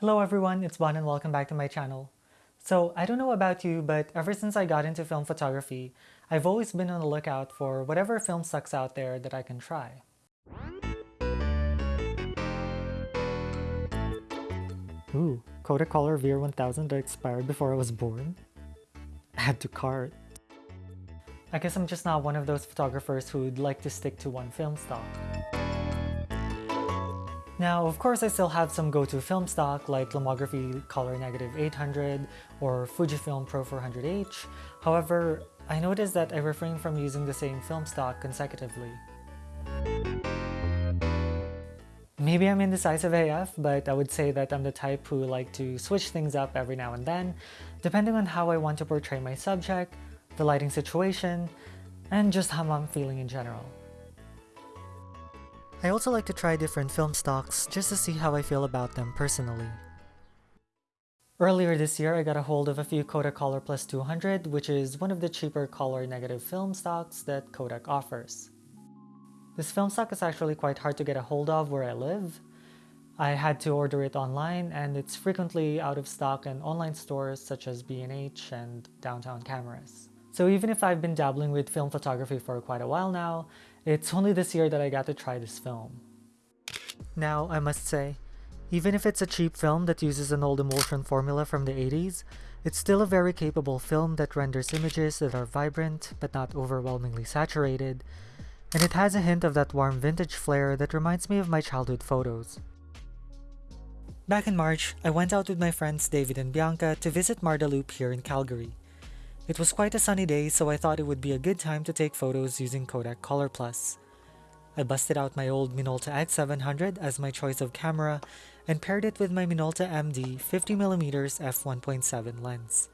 Hello everyone, it's Bon and welcome back to my channel. So I don't know about you, but ever since I got into film photography, I've always been on the lookout for whatever film stocks out there that I can try. Ooh, Kodacolor VR1000 that expired before I was born? Add to cart. I guess I'm just not one of those photographers who'd like to stick to one film stock. Now, of course, I still have some go-to film stock like Lomography Color Negative 800 or Fujifilm Pro 400H. However, I noticed that I refrain from using the same film stock consecutively. Maybe I'm indecisive AF, but I would say that I'm the type who like to switch things up every now and then, depending on how I want to portray my subject, the lighting situation, and just how I'm feeling in general. I also like to try different film stocks just to see how I feel about them personally. Earlier this year, I got a hold of a few Kodak Color Plus 200, which is one of the cheaper color negative film stocks that Kodak offers. This film stock is actually quite hard to get a hold of where I live. I had to order it online and it's frequently out of stock in online stores such as B&H and Downtown Cameras. So even if I've been dabbling with film photography for quite a while now, it's only this year that I got to try this film. Now, I must say, even if it's a cheap film that uses an old emulsion formula from the 80s, it's still a very capable film that renders images that are vibrant but not overwhelmingly saturated, and it has a hint of that warm vintage flair that reminds me of my childhood photos. Back in March, I went out with my friends David and Bianca to visit Marda Loop here in Calgary. It was quite a sunny day, so I thought it would be a good time to take photos using Kodak Color Plus. I busted out my old Minolta X700 as my choice of camera and paired it with my Minolta MD 50mm f1.7 lens.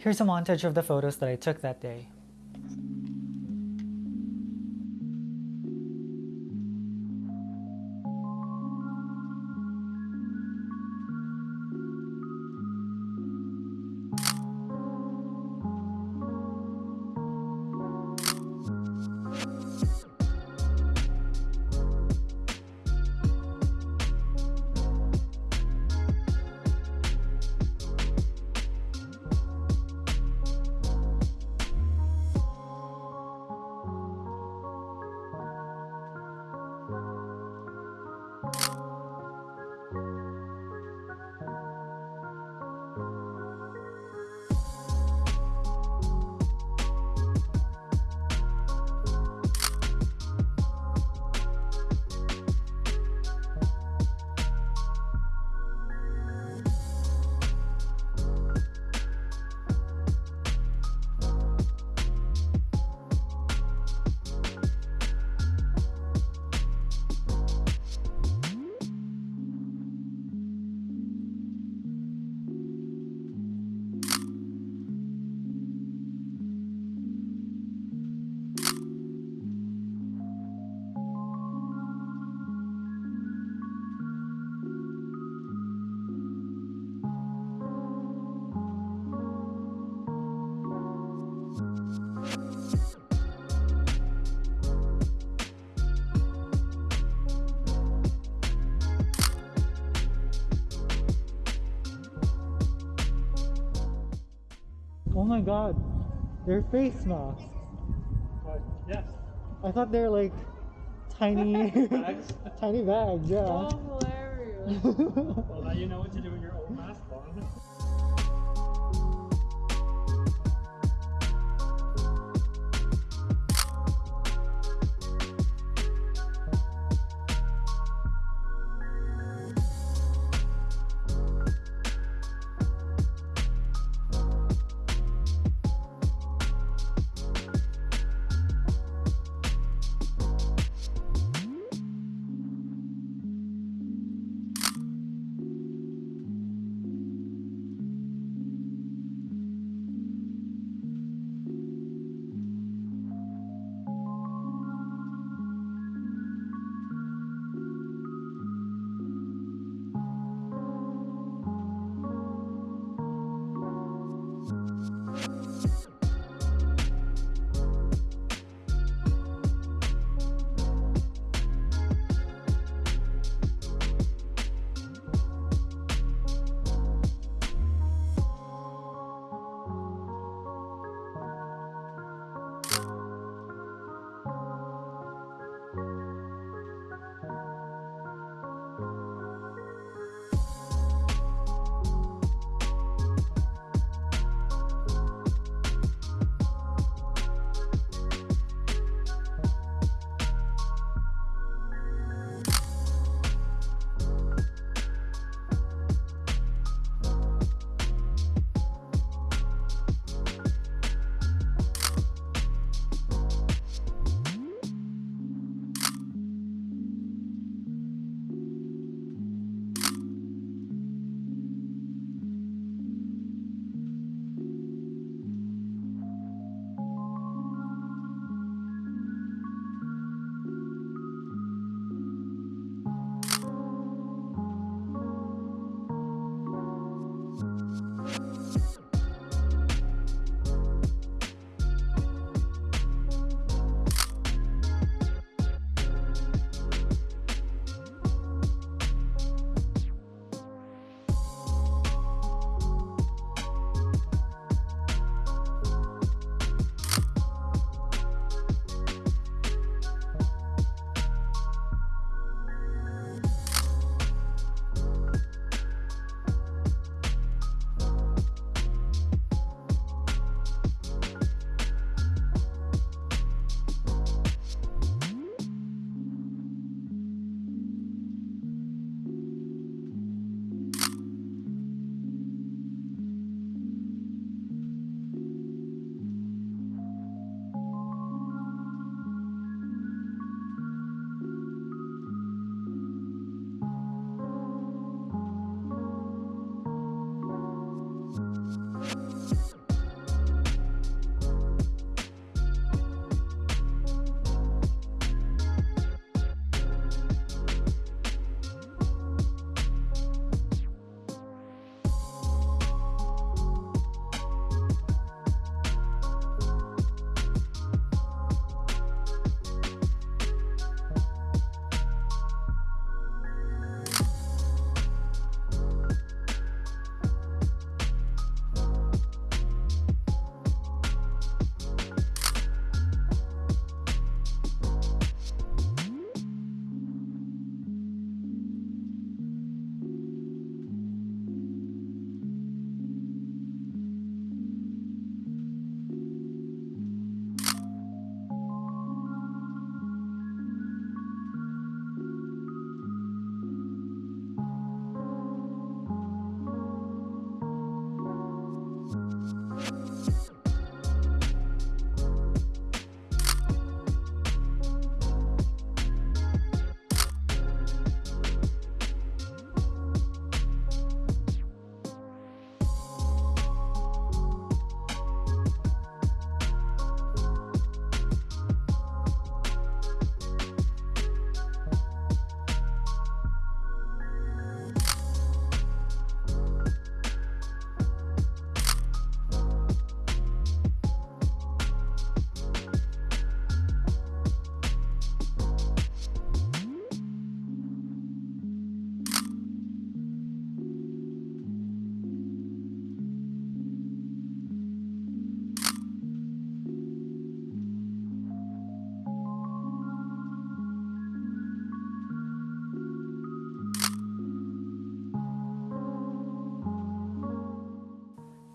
Here's a montage of the photos that I took that day. My god, they're face masks. But yes. I thought they're like tiny Bags. tiny bags, yeah. Oh, hilarious. well, now you know what to do with your old mask on.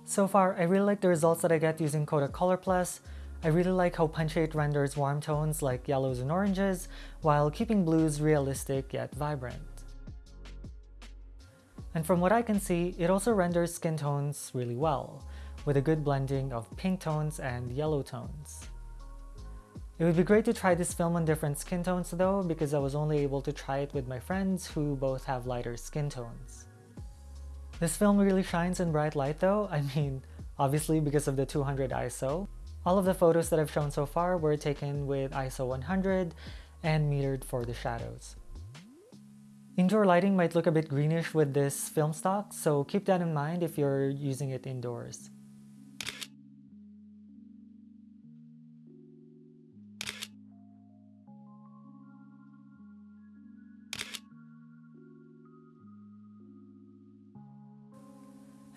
So far, I really like the results that I get using Kodak Color Plus. I really like how punchy it renders warm tones like yellows and oranges, while keeping blues realistic yet vibrant. And from what I can see, it also renders skin tones really well, with a good blending of pink tones and yellow tones. It would be great to try this film on different skin tones though, because I was only able to try it with my friends who both have lighter skin tones. This film really shines in bright light though, I mean, obviously because of the 200 ISO. All of the photos that I've shown so far were taken with ISO 100 and metered for the shadows. Indoor lighting might look a bit greenish with this film stock, so keep that in mind if you're using it indoors.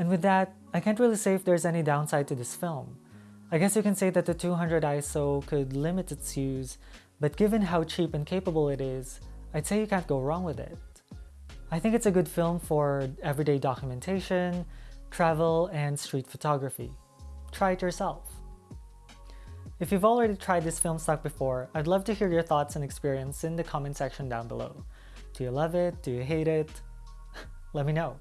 And with that, I can't really say if there's any downside to this film. I guess you can say that the 200 ISO could limit its use, but given how cheap and capable it is, I'd say you can't go wrong with it. I think it's a good film for everyday documentation, travel, and street photography. Try it yourself. If you've already tried this film stock before, I'd love to hear your thoughts and experience in the comment section down below. Do you love it? Do you hate it? Let me know.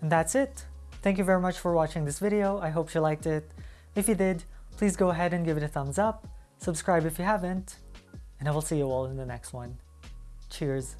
And that's it. Thank you very much for watching this video. I hope you liked it. If you did, please go ahead and give it a thumbs up, subscribe if you haven't, and I will see you all in the next one. Cheers!